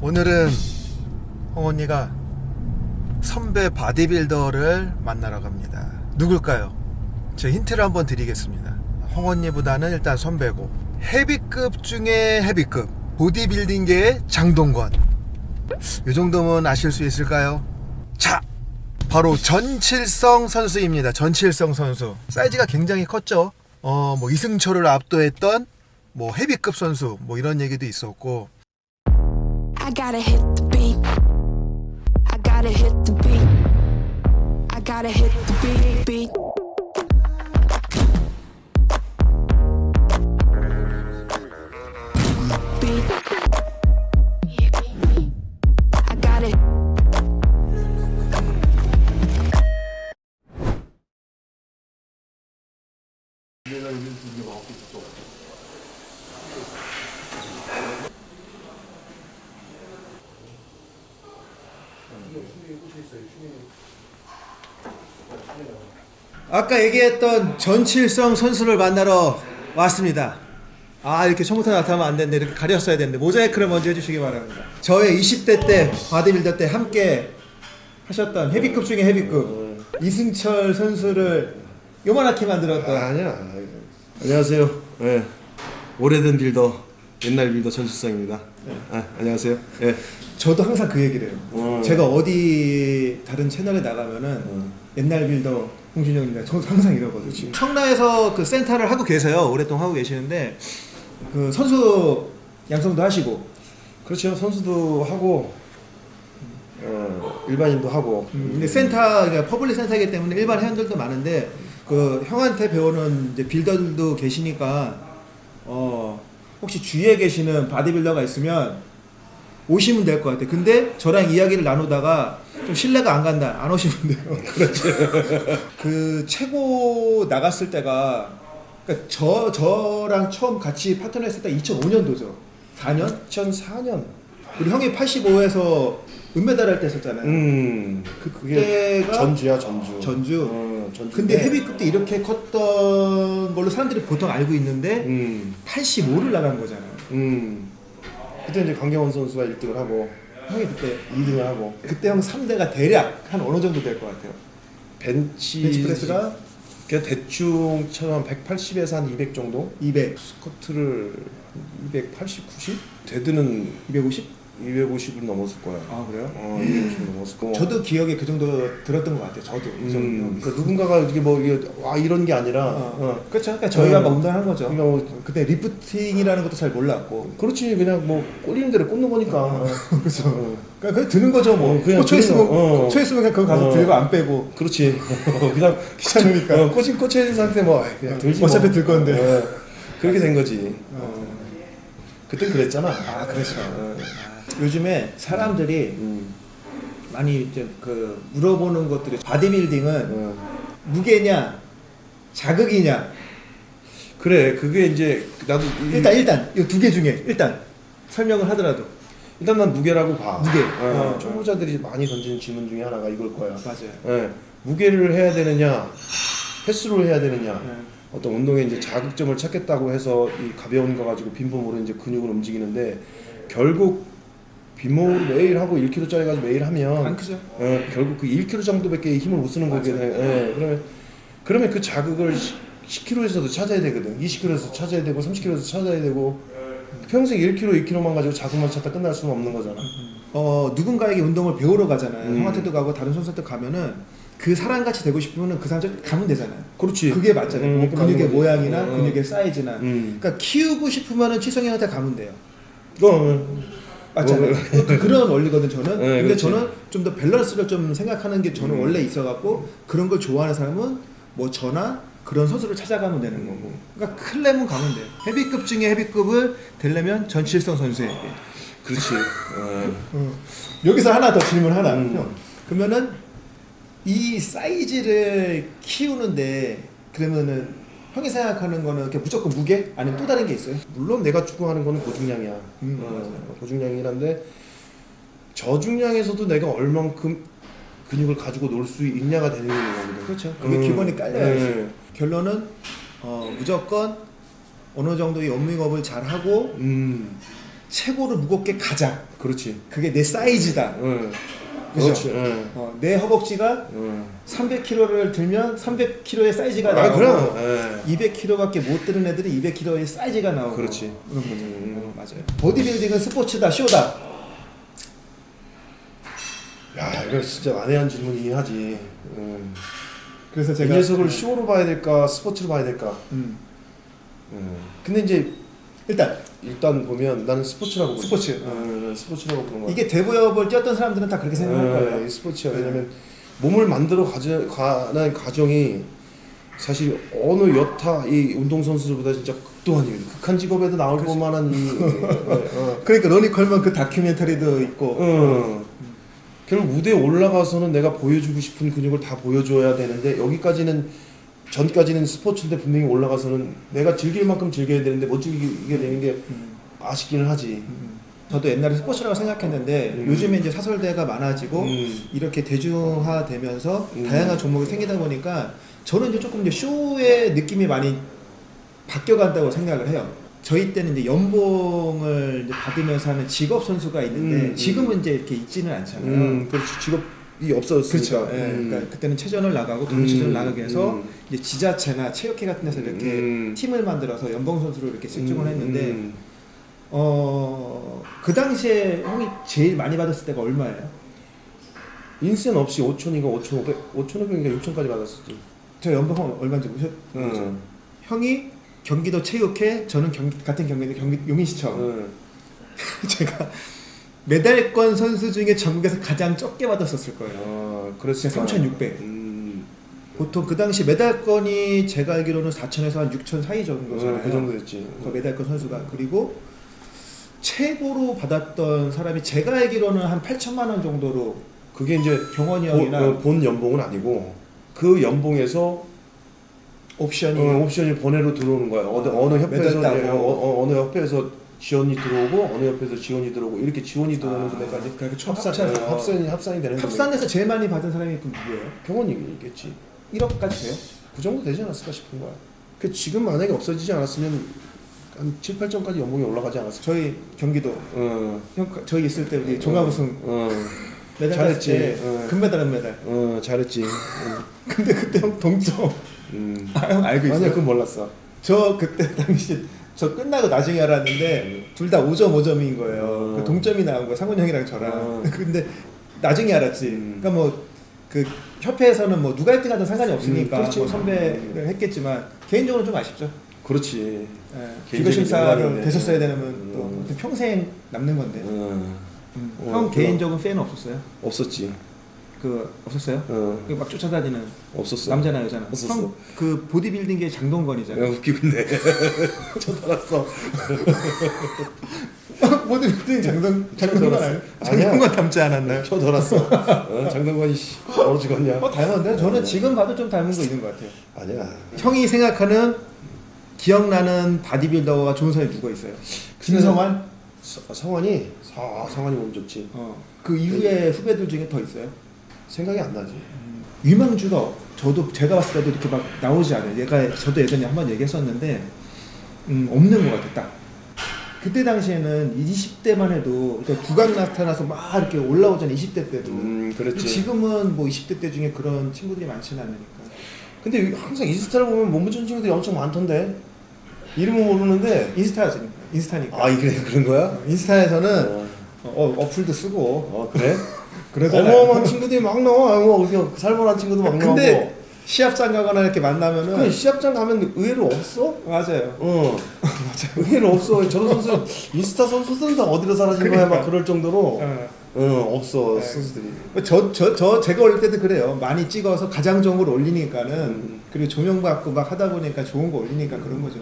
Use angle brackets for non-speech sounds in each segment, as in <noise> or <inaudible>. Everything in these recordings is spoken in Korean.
오늘은 홍언니가 선배 바디빌더를 만나러 갑니다. 누굴까요? 제 힌트를 한번 드리겠습니다. 홍언니보다는 일단 선배고 헤비급 중에 헤비급 보디빌딩계의 장동건 이 정도면 아실 수 있을까요? 자 바로 전칠성 선수입니다. 전칠성 선수 사이즈가 굉장히 컸죠. 어 뭐 이승철을 압도했던 뭐 헤비급 선수 뭐 이런 얘기도 있었고 I gotta hit the beat. I gotta hit the beat. I gotta hit the beat, beat. 아까 얘기했던 전칠성 선수를 만나러 왔습니다. 아 이렇게 처음부터 나타나면 안 되는데 이렇게 가렸어야 되는데 모자이크를 먼저 해주시기 바랍니다. 저의 20대 때 바디빌더 때 함께 하셨던 헤비급 중에 헤비급 이승철 선수를 요만하게 만들었던 아, 아니야. 안녕하세요. 예. 오래된 빌더, 옛날 빌더 전칠성입니다. 아, 안녕하세요. 예. 저도 항상 그 얘기를 해요. 어. 제가 어디 다른 채널에 나가면은 옛날 빌더 홍준영입니다. 저 항상 이러거든요. 청라에서 그 센터를 하고 계세요. 오랫동안 하고 계시는데 그 선수 양성도 하시고 그렇죠. 선수도 하고, 어, 일반인도 하고. 음, 근데 센터 그러니까 public 센터이기 때문에 일반 회원들도 많은데 그 형한테 배우는 이제 빌더들도 계시니까 어 혹시 주위에 계시는 바디빌더가 있으면 오시면 될 것 같아요. 근데 저랑 이야기를 나누다가 좀 신뢰가 안 간다. 안 오시면 돼요. <laughs> 그렇죠. 그 최고 나갔을 때가 그러니까 저 저랑 처음 같이 파트너 했을 때 2005년도죠. 4년? 2004년. 그리고 형이 85에서 은메달 할 때 했었잖아요. 음, 그- 그때가 전주야, 전주. 전주? 어, 전주. 근데 헤비급 때 이렇게 컸던 걸로 사람들이 보통 알고 있는데 음, 85를 나간 거잖아요. 음. 그때 이제 강경원 선수가 1등을 하고, 형이 그때 2등을 하고, 그때 형 3대가 대략 한 어느 정도 될 것 같아요. 벤치. 벤치프레스가 그냥 대충 처음 180에서 한 200 정도? 200, 스쿼트를 280, 90? dead는 250? 250을 넘었을 거야. 아 그래요? 어, 250을 넘었을 거. 저도 기억에 그 정도 들었던 것 같아요. 저도 이 정도. 음, 그 누군가가 이게 뭐 이게 와 이런 게 아니라, 어. 어. 그렇죠. 그러니까 저희가 어. 막 운동한 거죠. 그러니까 뭐 그때 lifting이라는 것도 잘 몰랐고. 그렇지 그냥 뭐 꼴리는 대로 꽂는 거니까. <laughs> 그렇죠. 어. 그러니까 그냥 드는 거죠 뭐. 어, 그냥 꽂혀 있으면. 어. 꽂혀 있으면 그냥 거기 가서 어. 들고 안 빼고. 그렇지. <laughs> 그냥 귀찮으니까. 어, 꽂힌 꽂혀 있는 상태 뭐 그냥 들지 뭐. 어차피 들 건데. 어, 그렇게 된 거지. 어. 그땐 그랬잖아. 아 그렇죠. 어. 요즘에 사람들이 음. 많이 이제 그 물어보는 것들이 바디빌딩은 어. 무게냐 자극이냐 그래 그게 이제 나도 이- 일단 일단 이 두 개 중에 일단 설명을 하더라도 일단 난 무게라고 봐. 무게. 어, 어. 초보자들이 많이 던지는 질문 중에 하나가 이걸 거야. 맞아요. 예, 무게를 해야 되느냐, 횟수를 해야 되느냐, 네. 어떤 운동에 이제 자극점을 찾겠다고 해서 이 가벼운 거 가지고 빈몸으로 이제 근육을 움직이는데 결국 빈몸으로 매일 하고 1kg짜리 가지고 매일 하면 안 크죠? 어, 결국 그 1kg 정도밖에 힘을 못 쓰는 돼. 예, 그러면 그러면 그 자극을 10kg에서도 찾아야 되거든. 20kg에서 찾아야 되고 30kg에서 찾아야 되고 평생 1kg, 2kg만 가지고 자극만 찾다 끝날 수는 없는 거잖아. 어 누군가에게 운동을 배우러 가잖아요. 음. 형한테도 가고 다른 선수한테 가면은 그 사람 같이 되고 싶으면은 그 사람 쪽 가면 되잖아요. 그렇지. 그게 맞잖아요. 음, 뭐 근육의. 모양이나 어, 어. 근육의 사이즈나. 음. 그러니까 키우고 싶으면은 치성형한테 가면 돼요. 어, 맞잖아요. 어, 그- 그런 원리거든 저는. 네, 근데 그렇지. 저는 좀 더 밸런스를 좀 생각하는 게 저는 음. 원래 있어갖고 그런 걸 좋아하는 사람은 뭐 저나 그런 선수를 찾아가면 되는 거고. 그러니까 클램은 가면 돼요. 헤비급 중에 헤비급을 되려면 전칠성 선수에게. 그렇지. 어. 어. 여기서 하나 더 질문 하나. 음. 형. 그러면은 이 사이즈를 키우는데 그러면은 형이 생각하는 거는 그냥 무조건 무게 아니면 또 다른 게 있어요? 물론 내가 추구하는 거는 고중량이야. 음, 어, 고중량이란데 저중량에서도 내가 얼만큼 근육을 가지고 놀 수 있냐가 되는 거거든. 그렇죠. 그게 기본이 깔려야지. 네. 결론은 어, 무조건 어느 정도의 워밍업을 잘 하고 음. 최고로 무겁게 가자. 그렇지. 그게 내 사이즈다. 응. 그죠? 응. 어, 내 허벅지가 응. 300kg를 들면 300kg의 사이즈가 아, 나오고 그럼. 예. 200kg밖에 못 드는 애들이 200kg의 사이즈가 나오고 그렇지. 그런 거죠. 음. 어, 맞아요. 보디빌딩은 스포츠다, 쇼다. 야, 이거 진짜 난해한 질문이긴 하지. 응. 그래서 이 제가 녀석을 쇼로 봐야 될까, 스포츠로 봐야 될까. 음, 응. 근데 이제 일단 일단 보면 나는 스포츠라고. 스포츠. 응, 나는 스포츠라고 보는 거야. 이게 대부업을 뛰었던 사람들은 다 그렇게 생각할 응, 거예요. 이 스포츠야. 왜냐면 몸을 만들어 가져 가는 과정이 사실 어느 여타 이 운동 선수들보다 진짜 극도한 극한 직업에도 나올 만한 <laughs> 이 어, 그러니까 로니 컬먼 그 다큐멘터리도 있고 어, 어. 결국 무대에 올라가서는 내가 보여주고 싶은 근육을 다 보여줘야 되는데 여기까지는 전까지는 스포츠인데 분명히 올라가서는 내가 즐길 만큼 즐겨야 되는데 못 즐기게 되는 게 음. 아쉽기는 하지. 저도 옛날에 스포츠라고 생각했는데 음. 요즘에 이제 사설대가 많아지고 음. 이렇게 대중화되면서 음. 다양한 종목이 생기다 보니까 저는 이제 조금 이제 쇼의 느낌이 많이 바뀌어간다고 생각을 해요. 저희 때는 이제 연봉을 이제 받으면서 하는 직업 선수가 있는데 음, 지금은 이제 이렇게 있지는 않잖아요. 음, 그렇지 직업 이 없어졌으니까. 그렇죠. 예, 음. 그러니까 그때는 체전을 나가고 동체전을 음, 나가기 위해서 음. 이제 지자체나 체육회 같은 데서 이렇게 음. 팀을 만들어서 연봉 선수로 이렇게 측정을 음, 했는데 음. 어, 그 당시에 형이 제일 많이 받았을 때가 얼마예요? 인센 없이 5천인가 5,500, 5,500인가 6천까지 받았었지. 저 연봉 얼마인지 모르셨? 응. 형이 경기도 체육회, 저는 경, 같은 경기도 경기 용인시청. 응. <laughs> 제가 메달권 선수 중에 전국에서 가장 적게 받았었을 거예요. 아, 그랬을 3,600. 음. 보통 그 당시 메달권이 제가 알기로는 4천에서 한 6천 사이 정도잖아요. 어, 그 정도 됐지. 그 메달권 선수가 그리고 최고로 받았던 사람이 제가 알기로는 한 8천만 원 정도로 그게 이제 경원이 본, 형이나 어, 본 연봉은 아니고 그 연봉에서 옵션이 어, 옵션이 번외로 들어오는 거야. 어느 어느 협회에서. 어, 어, 어느 협회에서 지원이 들어오고 어느 협회에서 지원이 들어오고 이렇게 지원이 들어오는 아, 금액까지 그러니까 총 합산. 어, 합산이 합산이 되는 합산에서 제일 많이 받은 사람이 그럼 누구예요? 경원이겠지. 1억까지 돼요? 그 정도 되지 않았을까 싶은 거야. 그 지금 만약에 없어지지 않았으면 한 7, 8점까지 연봉이 올라가지 않았을까? 저희 경기도 어. 형 저희 있을 때 우리 종합 우승 어. 메달 잘했지. 어. 금메달 은메달 어, 잘했지. 응. 근데 그때 형 동점 음. 아, <laughs> 형 알고 있어요? 아니야, 그건 몰랐어. 저 그때 <laughs> 당시 저 끝나고 나중에 알았는데 둘 다 5점 5점인 거예요. 어. 그 동점이 나온 거예요. 상훈 형이랑 저랑. 어. <laughs> 근데 나중에 알았지. 음. 그러니까 뭐 그 협회에서는 뭐 누가 1등하든 상관이 없으니까 음, 그렇지. 뭐 선배를 했겠지만 개인적으로 좀 아쉽죠. 그렇지. 예. 비거 심사를. 됐었어야 되면 음. 또 평생 남는 건데. 어, 음. 어, 형 그럼. 개인적인 팬은 없었어요? 없었지. 그 없었어요? 어, 그막 쫓아다니는 없었어. 남자나 여자나. 없었어. 형 그 보디빌딩계 장동건이잖아요. 야, 웃기고 있네. <laughs> 쳐달았어. <laughs> 보디빌딩 장동 장동건. 장동건 닮지 않았나요? <laughs> 쳐들었어. 어, 장동건이 씨, 얼어 죽었냐? 어 닮았는데 저는 지금 봐도 좀 닮은 거 있는 것 같아요. 아니야. 형이 생각하는 기억나는 바디빌더가 좋은 사람이 누가 있어요? 김성환? 서- 성환이, 아, 성환이 몸 좋지. 어. 그 이후에 후배들 중에 더 있어요? 생각이 안 나지. 유망주가 저도 제가 봤을 때도 이렇게 막 나오지 않아요. 얘가 저도 예전에 한 번 얘기했었는데 음, 없는 것 같아 딱. 그때 당시에는 20대만 해도 그러니까 두각 나타나서 막 이렇게 올라오잖아요. 20대 때도. 음, 그랬지. 지금은 뭐 20대 때 중에 그런 친구들이 많지는 않으니까. 근데 항상 인스타를 보면 몸 좋은 친구들이 엄청 많던데. 이름은 모르는데. 인스타지. 인스타니까. 아, 이게 그런 거야? 인스타에서는 어, 어, 어플도 쓰고 어 그래? 그러잖아요. 어마어마한 친구들이 막 나와. 뭐, 어디서 살벌한 친구도 막 나오고. 근데 시합장 가거나 이렇게 만나면은 그 시합장 가면 의외로 없어? 맞아요. 어. <laughs> 의외로 없어. 저런 선수, 인스타 선수들은 다 어디로 사라진 거야? 그러니까. 막 그럴 정도로. 어. 어, 없어, 네. 선수들이. 저, 저, 저, 제가 어릴 때도 그래요. 많이 찍어서 가장 좋은 걸 올리니까는, 음. 그리고 조명 받고 막 하다 보니까 좋은 거 올리니까 그런 거죠.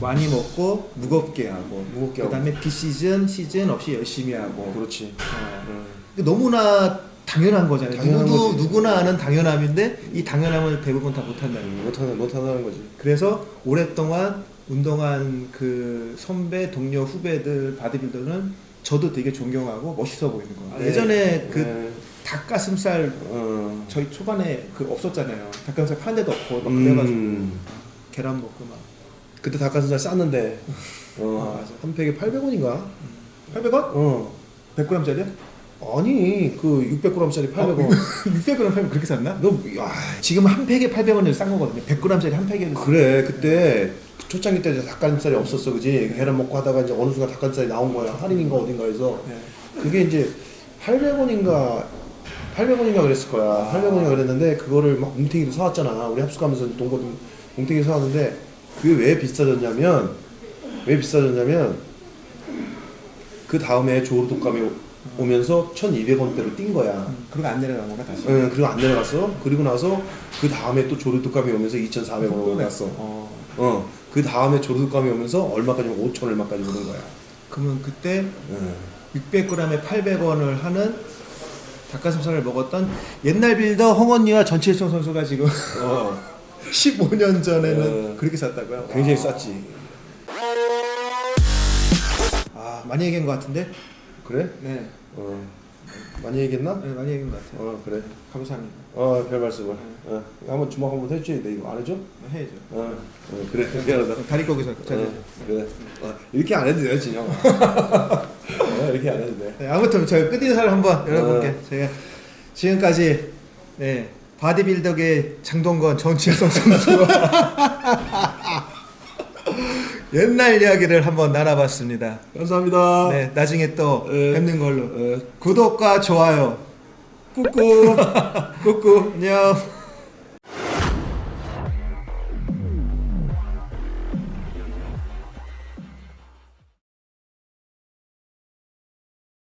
많이 먹고, 무겁게 하고, 무겁게 그 다음에 비시즌, 시즌 없이 열심히 하고. 그렇지. 어. 음. 너무나 당연한 거잖아요. 당연한 누구도, 거지. 누구나 아는 당연함인데, 이 당연함을 대부분 다 못한다는 거예요. 못하는, 못하는 거지. 그래서 오랫동안 운동한 그 선배, 동료, 후배들, 바디빌더는 저도 되게 존경하고 멋있어 보이는 거예요. 네. 예전에 그 네. 닭가슴살 어. 저희 초반에 그 없었잖아요. 닭가슴살 파는 데도 없고 막 그래가지고 음. 계란 먹고 막 그때 닭가슴살 쌌는데 <laughs> 어, 아. 한 팩에 800원인가? 800원? 어. 100g짜리야? 아니 그 600g짜리 800원. 600g 팔면 그렇게 샀나? 너 야, 지금 한 팩에 800원을 싼 거거든요. 100g짜리 한 팩에 그래 그때 초창기 때 닭가슴살이 없었어 그지? 계란 먹고 하다가 이제 어느 순간 닭가슴살이 나온 거야 할인인가 어딘가에서 네. 그게 이제 800원인가 800원인가 그랬을 거야 800원인가 그랬는데 그거를 막 뭉탱이도 사왔잖아 우리 합숙 가면서 동거 뭉탱이 사왔는데 그게 왜 비싸졌냐면 왜 비싸졌냐면 그 다음에 조르 독감이 오- 오면서 1200원대로 뛴 거야 음, 그리고 안 내려간 건가 다시? 응, 그리고 안 내려갔어 그리고 나서 그 다음에 또 조르 독감이 오면서 2400원으로 올랐어 어. 어, 그 다음에 조르 독감이 오면서 얼마까지 오면 5천 얼마까지 오른 거야 그러면 그때 응. 600g에 800원을 하는 닭가슴살을 먹었던 옛날 빌더 홍언니와 전칠성 선수가 지금 어, <laughs> 15년 전에는 어. 그렇게 샀다고요? 굉장히 아. 쌌지 아 많이 얘기한 것 같은데? 그래? 네, 어, 많이 얘기했나? 네 많이 얘기한 것 같아요. 어 그래 감사합니다. 어, 별 말씀을. 어, 한번 주먹 한번 해줘야 돼. 이거 안 해줘? 해야죠. 어, 어 그래. <laughs> 미안하다. 다리 거기서 잘 어, 되죠. 그래. 어, 이렇게 안 해도 돼요, 진영아. <laughs> 어, 이렇게 안 해도 돼. 네, 아무튼 저희 끝인사를 한번 여러분께 어. 제가 지금까지 네 바디빌더계 장동건 정칠성 선수와 <laughs> 옛날 이야기를 한번 나눠봤습니다. 감사합니다. 네 나중에 또 네. 뵙는 걸로 어, 구독과 좋아요 꾹꾹 <laughs> 꾹꾹 안녕.